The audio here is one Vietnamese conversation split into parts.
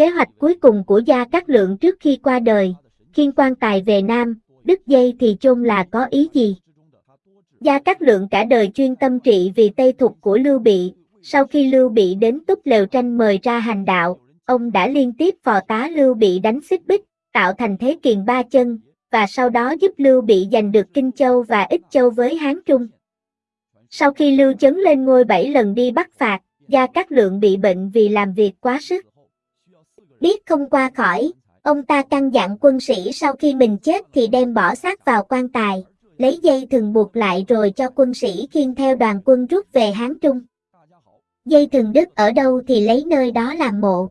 Kế hoạch cuối cùng của Gia Cát Lượng trước khi qua đời, khiên quan tài về Nam, đứt dây thì chôn là có ý gì? Gia Cát Lượng cả đời chuyên tâm trị vì Tây Thục của Lưu Bị, sau khi Lưu Bị đến Túc Lều Tranh mời ra hành đạo, ông đã liên tiếp phò tá Lưu Bị đánh xích bích, tạo thành thế kiền ba chân, và sau đó giúp Lưu Bị giành được Kinh Châu và Ích Châu với Hán Trung. Sau khi Lưu Chấn lên ngôi bảy lần đi bắt phạt, Gia Cát Lượng bị bệnh vì làm việc quá sức. Biết không qua khỏi, ông ta căn dặn quân sĩ sau khi mình chết thì đem bỏ xác vào quan tài, lấy dây thừng buộc lại rồi cho quân sĩ khiêng theo đoàn quân rút về Hán Trung. Dây thừng đứt ở đâu thì lấy nơi đó làm mộ.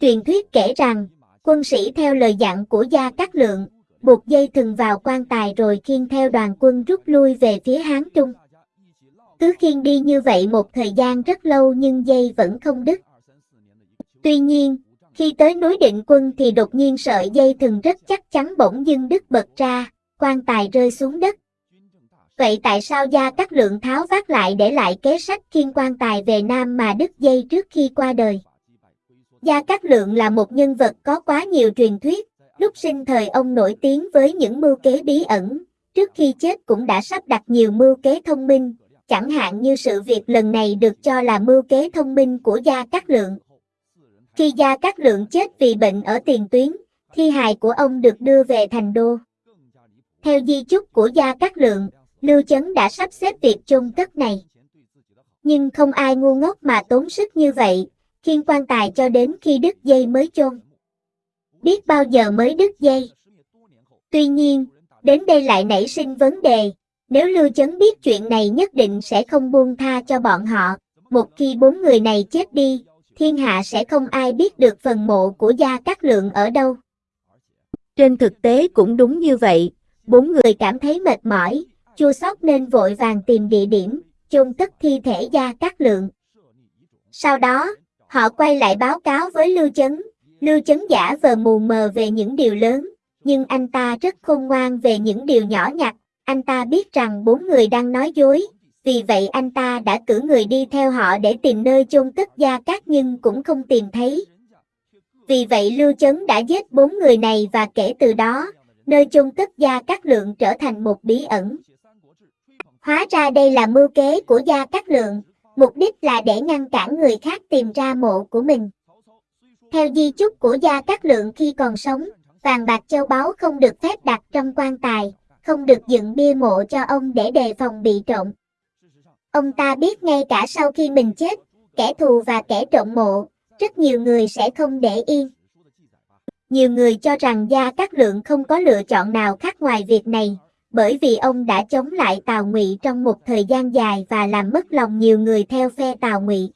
Truyền thuyết kể rằng, quân sĩ theo lời dặn của Gia Cát Lượng, buộc dây thừng vào quan tài rồi khiêng theo đoàn quân rút lui về phía Hán Trung. Cứ khiêng đi như vậy một thời gian rất lâu nhưng dây vẫn không đứt. Tuy nhiên, khi tới núi định quân thì đột nhiên sợi dây thừng rất chắc chắn bỗng dưng đứt bật ra, quan tài rơi xuống đất. Vậy tại sao Gia Cát Lượng tháo vác lại để lại kế sách khiên quan tài về Nam mà đứt dây trước khi qua đời? Gia Cát Lượng là một nhân vật có quá nhiều truyền thuyết, lúc sinh thời ông nổi tiếng với những mưu kế bí ẩn, trước khi chết cũng đã sắp đặt nhiều mưu kế thông minh, chẳng hạn như sự việc lần này được cho là mưu kế thông minh của Gia Cát Lượng. Khi Gia Cát Lượng chết vì bệnh ở tiền tuyến, thi hài của ông được đưa về thành đô. Theo di chúc của Gia Cát Lượng, Lưu Chấn đã sắp xếp việc chôn cất này. Nhưng không ai ngu ngốc mà tốn sức như vậy, khiên quan tài cho đến khi đứt dây mới chôn. Biết bao giờ mới đứt dây. Tuy nhiên, đến đây lại nảy sinh vấn đề, nếu Lưu Chấn biết chuyện này nhất định sẽ không buông tha cho bọn họ, một khi bốn người này chết đi, thiên hạ sẽ không ai biết được phần mộ của Gia Cát Lượng ở đâu. Trên thực tế cũng đúng như vậy, bốn người cảm thấy mệt mỏi, chua xót nên vội vàng tìm địa điểm, chôn cất thi thể Gia Cát Lượng. Sau đó, họ quay lại báo cáo với Lưu Chấn, Lưu Chấn giả vờ mù mờ về những điều lớn, nhưng anh ta rất khôn ngoan về những điều nhỏ nhặt, anh ta biết rằng bốn người đang nói dối, vì vậy anh ta đã cử người đi theo họ để tìm nơi chôn cất Gia Cát nhưng cũng không tìm thấy. Vì vậy Lưu Chấn đã giết bốn người này và kể từ đó, nơi chôn cất Gia Cát Lượng trở thành một bí ẩn. Hóa ra đây là mưu kế của Gia Cát Lượng, mục đích là để ngăn cản người khác tìm ra mộ của mình. Theo di chúc của Gia Cát Lượng khi còn sống, vàng bạc châu báu không được phép đặt trong quan tài, không được dựng bia mộ cho ông để đề phòng bị trộm. Ông ta biết ngay cả sau khi mình chết, kẻ thù và kẻ trộm mộ, rất nhiều người sẽ không để yên. Nhiều người cho rằng Gia Cát Lượng không có lựa chọn nào khác ngoài việc này, bởi vì ông đã chống lại Tào Ngụy trong một thời gian dài và làm mất lòng nhiều người theo phe Tào Ngụy.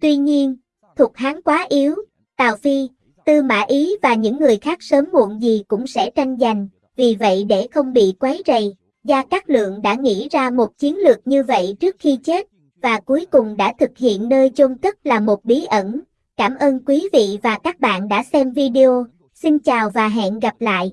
Tuy nhiên, Thục Hán quá yếu, Tào Phi, Tư Mã Ý và những người khác sớm muộn gì cũng sẽ tranh giành, vì vậy để không bị quấy rầy, Gia Cát Lượng đã nghĩ ra một chiến lược như vậy trước khi chết, và cuối cùng đã thực hiện nơi chôn cất là một bí ẩn. Cảm ơn quý vị và các bạn đã xem video. Xin chào và hẹn gặp lại.